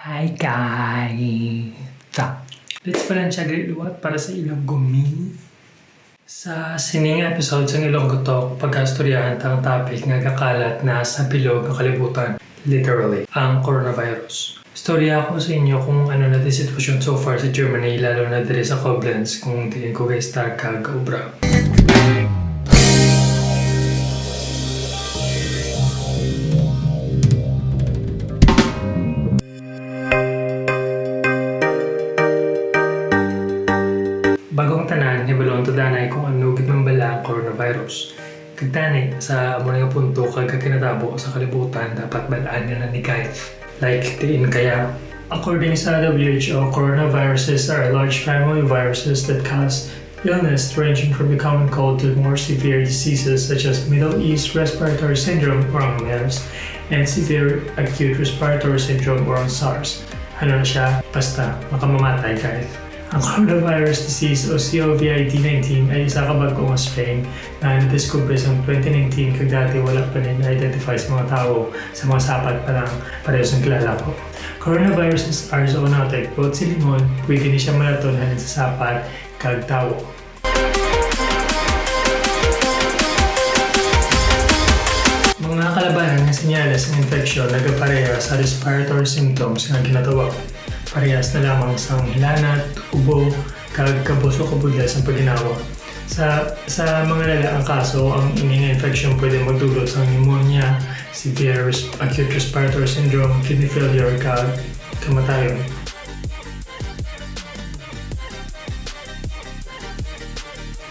Hi guys! Let's palansya luwat para sa ilang gumi. Sa sining episode sa Ilonggo Talk, pagkastoryahan tang topic nga kakalat na sa bilog ng kalibutan, literally, ang coronavirus. Storya ako sa inyo kung ano na di sitwasyon so far sa Germany, lalo na diri sa Koblenz, kung tingin ko guys tag kag obra. Hibalon to danay kung ano gid man bala ang coronavirus. Kagtanay, sa amo nga punto kag kinatabo sa kalibutan dapat balaan nga na ni kahit like tiin kaya According sa WHO, coronaviruses are large family viruses that cause illness ranging from the common cold to more severe diseases such as Middle East Respiratory Syndrome or MERS and severe acute respiratory syndrome or SARS. Ano na siya? Basta makamamatay guys. Ang coronavirus disease o COVID-19 ay isa ka bagong strain na nadiskubre sa 2019 kag dati wala pa rin na-identify sa mga tao sa mga sapat pa lang parehas ng kilala ko. Coronaviruses are zoonotic. Bukod si limon, pwede ni siya malaton halin sa sapat kag tao. Mga kalabanan ng senyales ng infeksyon nagapareha sa respiratory symptoms nga ginatawag. Parehas na lamang sa hilanat, ubo, kag kabuso kabudla sa paginawa. Sa sa mga lala ang kaso, ang ining infection pwede magdulot sa pneumonia, severe acute respiratory syndrome, kidney failure, kag kamatayon.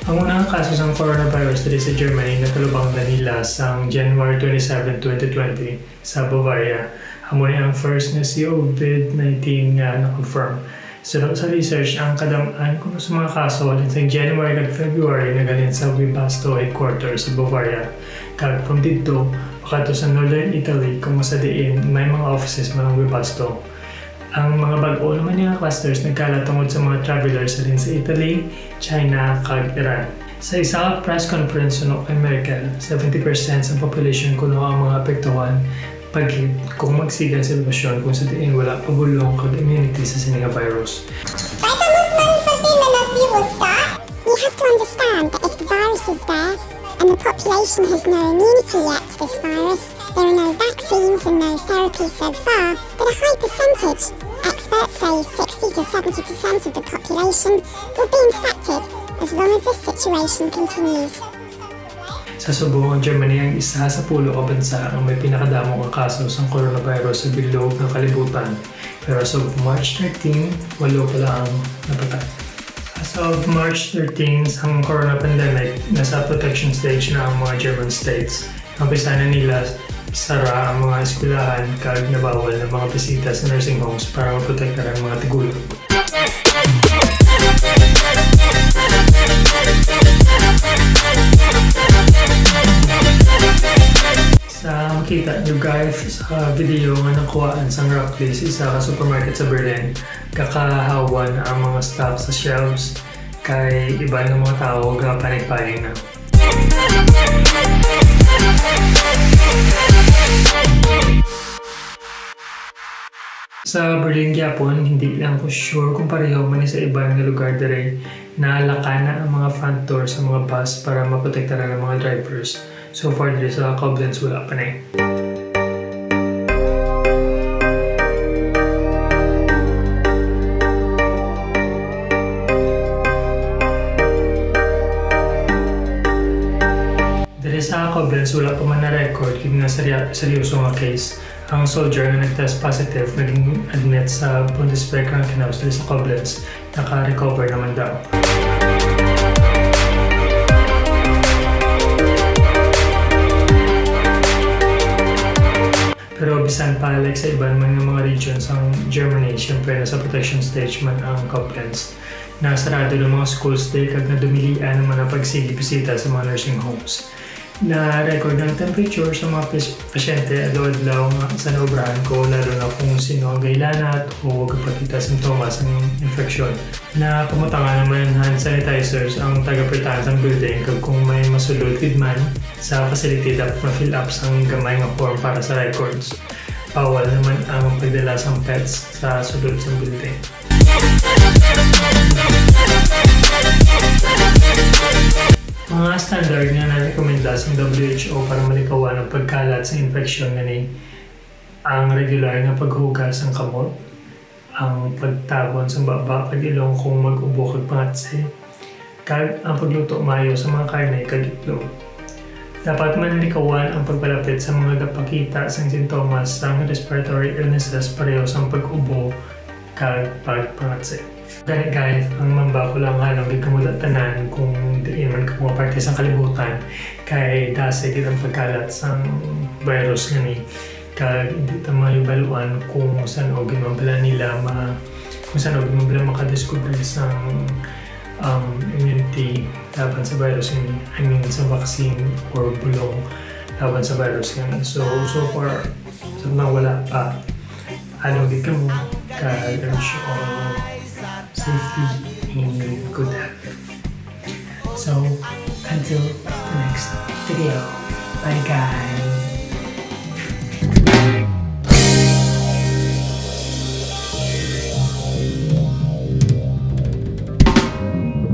Ang unang kaso ng coronavirus dito sa Germany natalubang nila sa January 27, 2020 sa Bavaria. Amo ni ang first na COVID-19 nga na-confirm. So sa research, ang kadamaan kung sa mga kaso sa January kag February nagalin sa Webasto headquarters sa Bavaria. Kag from dito, makato sa Northern Italy kung sa diin may mga offices man ang Webasto. Ang mga bag-o naman nga clusters nagkalat tungod sa mga travelers alin sa Italy, China, kag Iran. Sa isa press conference suno kay Merkel, 70% sa population kuno ang mga apektuhan pag kung magsigan sa sitwasyon kung sa diin wala immunity sa sininga virus. Fulfillment of virus start, we have to understand that if the virus is there and the population has no immunity yet to this virus, there are no vaccines and no therapies so far, but a high percentage, experts say 60 to 70% of the population, will be infected as long as this situation continues. Sa Subo, ang Germany ang isa sa pulo ka bansa ang may pinakadamong kaso sa coronavirus sa bilog ng kalibutan. Pero as of March 13, walo pa lang ang napatay. As of March 13, ang corona pandemic, nasa protection stage na ang mga German states. Bisa na nila sara ang mga eskwelahan kag nabawal ng mga bisita sa nursing homes para maprotektahan ang mga tigulog. Sa makita nyo guys sa video nga nakuhaan sa Rockplace, isa ka supermarket sa Berlin, kakahawan ang mga staff sa shelves kay iba ng mga tao panig-panig na. Sa Berlin Japon, hindi lang ko sure kung pareho man sa ibang nga lugar dire naalaka na ang mga front door sa mga bus para maprotektaran ang mga drivers. So far Koblenz wala pa na eh. Dahil sa Koblenz, wala pa man na-record yung na serya- seryoso nga case. Ang soldier na nag-test positive naging admit sa Bundeswehr Krankenhaus dahil sa Koblenz. Naka-recover naman daw. Germany, syempre nasa protection stage man ang Koblenz. Nasarado ng mga schools day kag nadumilian naman ang pagsigi-bisita sa mga nursing homes. Na record ng temperature sa mga pasyente adlaw-adlaw nga sa naobrahan ko lalo na kung sino ang gailanat o kapakita simptomas ng infeksyon. Na pumutangan naman ng hand sanitizers ang taga-pertahan sa building kag kung may masulod man sa facility dapat ma-fill up sang gamay nga form para sa records. Bawal naman ang pagdala sa pets sa sulod sa building. Mga standard nga na-recommenda sa WHO para malikawan ang pagkalat sa infeksyon nga ni ang regular nga paghugas ng kamot, ang pagtabon sa baba kag ilong kung mag-ubo kag pangatse, kag ang pagluto mayo sa mga karne kag itlog. Dapat manlikawan ang pagpalapit sa mga gapakita sa sintomas ng respiratory illnesses pareho sa pag-ubo kag pagpangatse. Gani guys, ang mamba ko lang halong gikamulat tanan kung di man mga parte sa kalibutan kay dase gid ang pagkalat sa virus nga ni kag hindi ta mahibaluan kung saan o ginambala nila ma kung saan o ginambala makadiscover sa um, immunity laban sa virus ini I mean sa vaccine or bulong laban sa virus nga so so far sa mga wala pa. Ano ka mo I'm sure safety and good health. So until the next video. Bye guys